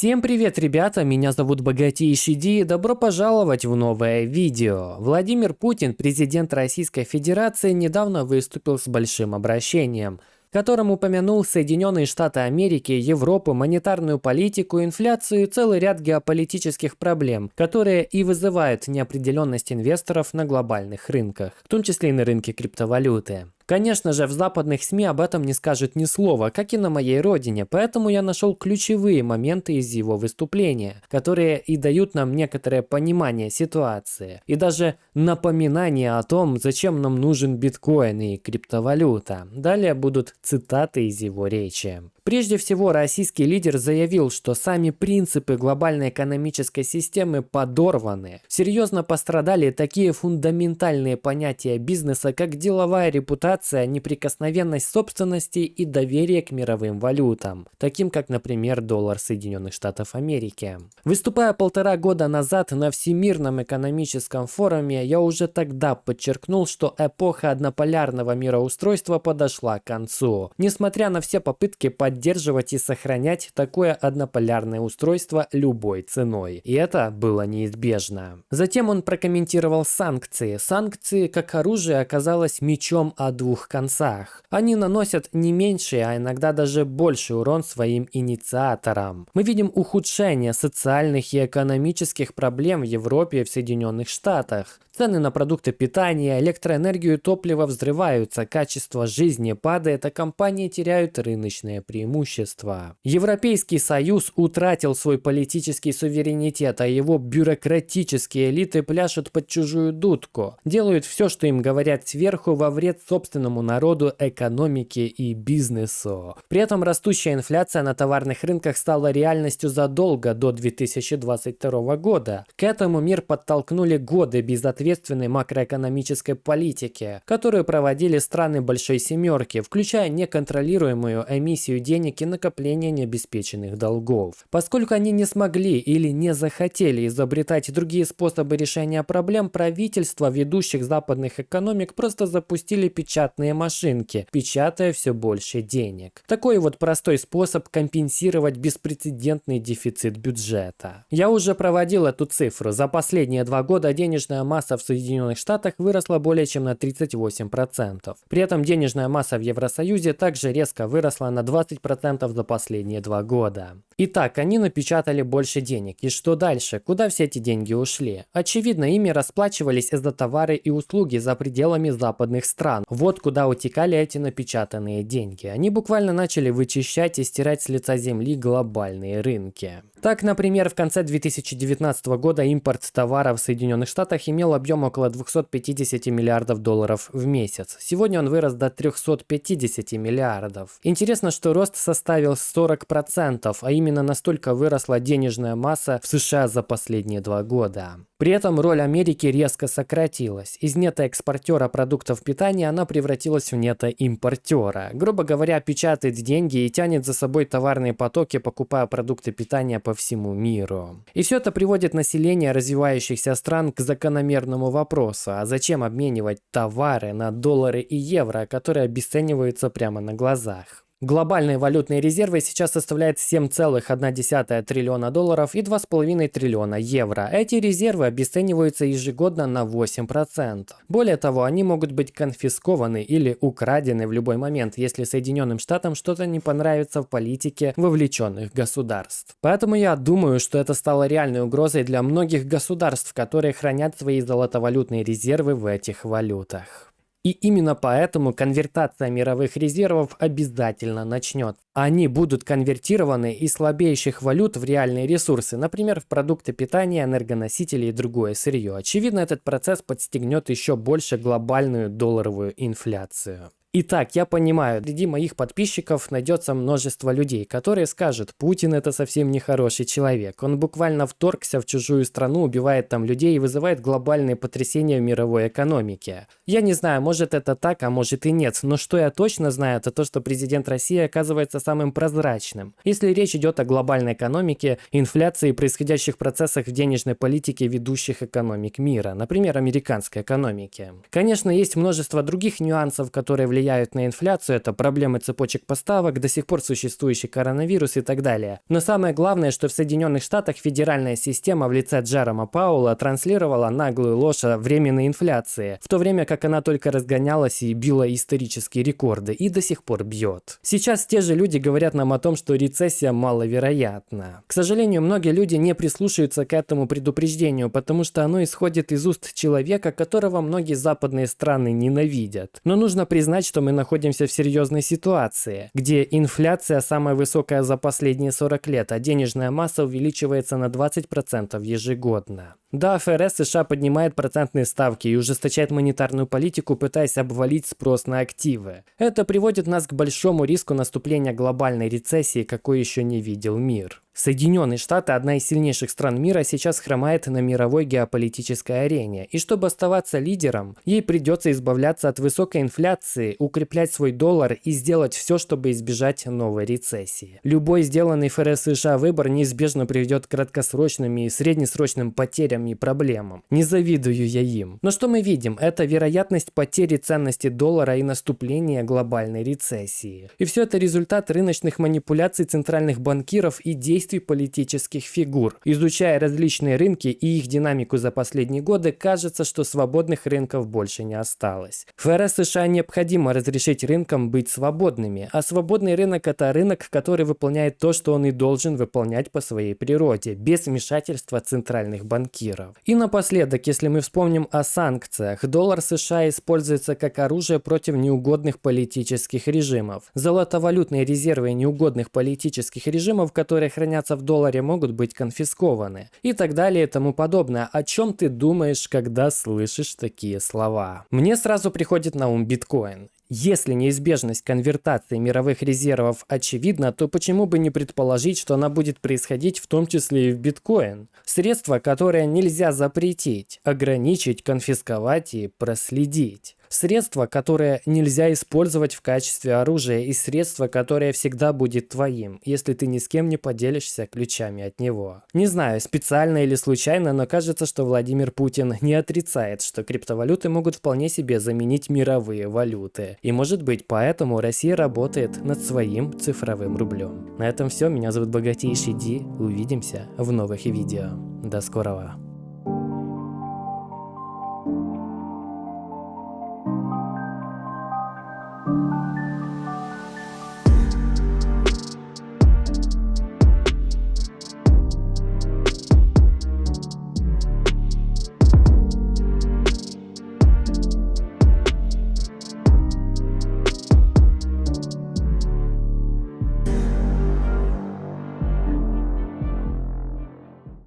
Всем привет, ребята! Меня зовут Богатейший Ди и добро пожаловать в новое видео. Владимир Путин, президент Российской Федерации, недавно выступил с большим обращением – которым упомянул Соединенные Штаты Америки, Европу, монетарную политику, инфляцию и целый ряд геополитических проблем, которые и вызывают неопределенность инвесторов на глобальных рынках, в том числе и на рынке криптовалюты. Конечно же, в западных СМИ об этом не скажет ни слова, как и на моей родине, поэтому я нашел ключевые моменты из его выступления, которые и дают нам некоторое понимание ситуации, и даже напоминание о том, зачем нам нужен биткоин и криптовалюта. Далее будут цитаты из его речи. Прежде всего, российский лидер заявил, что сами принципы глобальной экономической системы подорваны. Серьезно пострадали такие фундаментальные понятия бизнеса, как деловая репутация, неприкосновенность собственности и доверие к мировым валютам, таким как, например, доллар Соединенных Штатов Америки. Выступая полтора года назад на Всемирном экономическом форуме, я уже тогда подчеркнул, что эпоха однополярного мироустройства подошла к концу. Несмотря на все попытки поддерживать и сохранять такое однополярное устройство любой ценой. И это было неизбежно. Затем он прокомментировал санкции. Санкции как оружие оказалось мечом о двух концах. Они наносят не меньший, а иногда даже больший урон своим инициаторам. Мы видим ухудшение социальных и экономических проблем в Европе и в Соединенных Штатах. Цены на продукты питания, электроэнергию и топливо взрываются, качество жизни падает, а компании теряют рыночные преимущества. Европейский Союз утратил свой политический суверенитет, а его бюрократические элиты пляшут под чужую дудку, делают все, что им говорят сверху во вред собственному народу, экономике и бизнесу. При этом растущая инфляция на товарных рынках стала реальностью задолго до 2022 года. К этому мир подтолкнули годы безответственности ответственной макроэкономической политики, которую проводили страны Большой Семерки, включая неконтролируемую эмиссию денег и накопление необеспеченных долгов. Поскольку они не смогли или не захотели изобретать другие способы решения проблем, правительства ведущих западных экономик просто запустили печатные машинки, печатая все больше денег. Такой вот простой способ компенсировать беспрецедентный дефицит бюджета. Я уже проводил эту цифру. За последние два года денежная масса в Соединенных Штатах выросла более чем на 38%. При этом денежная масса в Евросоюзе также резко выросла на 20% за последние два года. Итак, они напечатали больше денег. И что дальше? Куда все эти деньги ушли? Очевидно, ими расплачивались за товары и услуги за пределами западных стран. Вот куда утекали эти напечатанные деньги. Они буквально начали вычищать и стирать с лица земли глобальные рынки. Так, например, в конце 2019 года импорт товаров в Соединенных Штатах имел объем около 250 миллиардов долларов в месяц. Сегодня он вырос до 350 миллиардов. Интересно, что рост составил 40%, а именно настолько выросла денежная масса в США за последние два года. При этом роль Америки резко сократилась. Из нетоэкспортера продуктов питания она превратилась в нетоимпортера. Грубо говоря, печатает деньги и тянет за собой товарные потоки, покупая продукты питания по всему миру. И все это приводит население развивающихся стран к закономерному вопросу, а зачем обменивать товары на доллары и евро, которые обесцениваются прямо на глазах? Глобальные валютные резервы сейчас составляют 7,1 триллиона долларов и 2,5 триллиона евро. Эти резервы обесцениваются ежегодно на 8%. Более того, они могут быть конфискованы или украдены в любой момент, если Соединенным Штатам что-то не понравится в политике вовлеченных государств. Поэтому я думаю, что это стало реальной угрозой для многих государств, которые хранят свои золотовалютные резервы в этих валютах. И именно поэтому конвертация мировых резервов обязательно начнется. Они будут конвертированы из слабеющих валют в реальные ресурсы, например, в продукты питания, энергоносители и другое сырье. Очевидно, этот процесс подстегнет еще больше глобальную долларовую инфляцию. Итак, я понимаю, среди моих подписчиков найдется множество людей, которые скажут, Путин это совсем не хороший человек. Он буквально вторгся в чужую страну, убивает там людей и вызывает глобальные потрясения в мировой экономике. Я не знаю, может это так, а может и нет, но что я точно знаю, это то, что президент России оказывается самым прозрачным. Если речь идет о глобальной экономике, инфляции и происходящих процессах в денежной политике ведущих экономик мира, например, американской экономики. Конечно, есть множество других нюансов, которые влияют влияют на инфляцию, это проблемы цепочек поставок, до сих пор существующий коронавирус и так далее. Но самое главное, что в Соединенных Штатах федеральная система в лице Джерома Паула транслировала наглую ложь о временной инфляции, в то время как она только разгонялась и била исторические рекорды, и до сих пор бьет. Сейчас те же люди говорят нам о том, что рецессия маловероятна. К сожалению, многие люди не прислушиваются к этому предупреждению, потому что оно исходит из уст человека, которого многие западные страны ненавидят. Но нужно признать, что мы находимся в серьезной ситуации, где инфляция самая высокая за последние 40 лет, а денежная масса увеличивается на 20% ежегодно. Да, ФРС США поднимает процентные ставки и ужесточает монетарную политику, пытаясь обвалить спрос на активы. Это приводит нас к большому риску наступления глобальной рецессии, какой еще не видел мир. Соединенные Штаты, одна из сильнейших стран мира, сейчас хромает на мировой геополитической арене. И чтобы оставаться лидером, ей придется избавляться от высокой инфляции, укреплять свой доллар и сделать все, чтобы избежать новой рецессии. Любой сделанный ФРС США выбор неизбежно приведет к краткосрочным и среднесрочным потерям и проблемам. Не завидую я им. Но что мы видим? Это вероятность потери ценности доллара и наступления глобальной рецессии. И все это результат рыночных манипуляций центральных банкиров и действий действий политических фигур. Изучая различные рынки и их динамику за последние годы, кажется, что свободных рынков больше не осталось. ФРС США необходимо разрешить рынкам быть свободными, а свободный рынок – это рынок, который выполняет то, что он и должен выполнять по своей природе, без вмешательства центральных банкиров. И напоследок, если мы вспомним о санкциях, доллар США используется как оружие против неугодных политических режимов. Золотовалютные резервы неугодных политических режимов, которые хранят хранятся в долларе, могут быть конфискованы. И так далее и тому подобное. О чем ты думаешь, когда слышишь такие слова? Мне сразу приходит на ум биткоин. Если неизбежность конвертации мировых резервов очевидна, то почему бы не предположить, что она будет происходить в том числе и в биткоин? Средство, которое нельзя запретить, ограничить, конфисковать и проследить. Средство, которое нельзя использовать в качестве оружия и средство, которое всегда будет твоим, если ты ни с кем не поделишься ключами от него. Не знаю, специально или случайно, но кажется, что Владимир Путин не отрицает, что криптовалюты могут вполне себе заменить мировые валюты. И может быть поэтому Россия работает над своим цифровым рублем. На этом все. Меня зовут Богатейший Ди. Увидимся в новых видео. До скорого.